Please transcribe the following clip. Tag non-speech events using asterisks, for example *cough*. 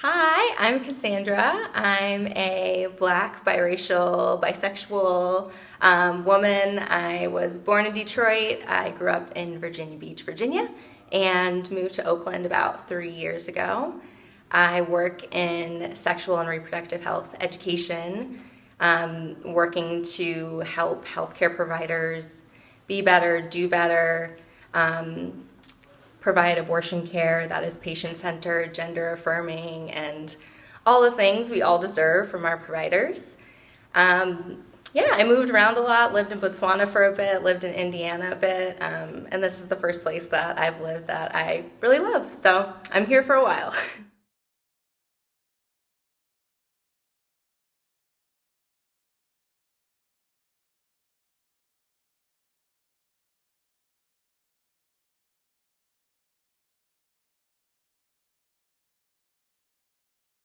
Hi, I'm Cassandra. I'm a black, biracial, bisexual um, woman. I was born in Detroit. I grew up in Virginia Beach, Virginia, and moved to Oakland about three years ago. I work in sexual and reproductive health education, um, working to help healthcare providers be better, do better, um, provide abortion care that is patient centered, gender affirming, and all the things we all deserve from our providers. Um, yeah, I moved around a lot, lived in Botswana for a bit, lived in Indiana a bit, um, and this is the first place that I've lived that I really love. So I'm here for a while. *laughs*